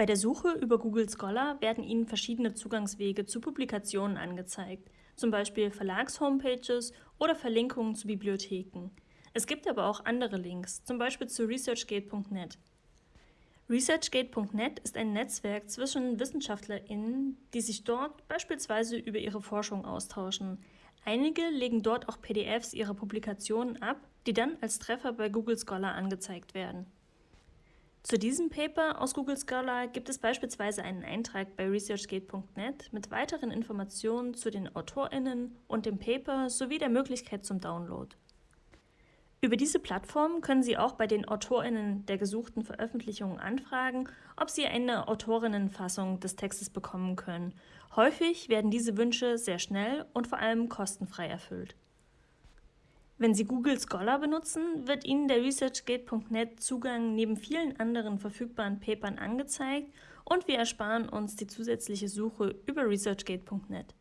Bei der Suche über Google Scholar werden Ihnen verschiedene Zugangswege zu Publikationen angezeigt, zum Beispiel Verlagshomepages oder Verlinkungen zu Bibliotheken. Es gibt aber auch andere Links, zum Beispiel zu researchgate.net. ResearchGate.net ist ein Netzwerk zwischen WissenschaftlerInnen, die sich dort beispielsweise über ihre Forschung austauschen. Einige legen dort auch PDFs ihrer Publikationen ab, die dann als Treffer bei Google Scholar angezeigt werden. Zu diesem Paper aus Google Scholar gibt es beispielsweise einen Eintrag bei researchgate.net mit weiteren Informationen zu den AutorInnen und dem Paper sowie der Möglichkeit zum Download. Über diese Plattform können Sie auch bei den AutorInnen der gesuchten Veröffentlichungen anfragen, ob Sie eine Autorinnenfassung des Textes bekommen können. Häufig werden diese Wünsche sehr schnell und vor allem kostenfrei erfüllt. Wenn Sie Google Scholar benutzen, wird Ihnen der ResearchGate.net Zugang neben vielen anderen verfügbaren Papern angezeigt und wir ersparen uns die zusätzliche Suche über ResearchGate.net.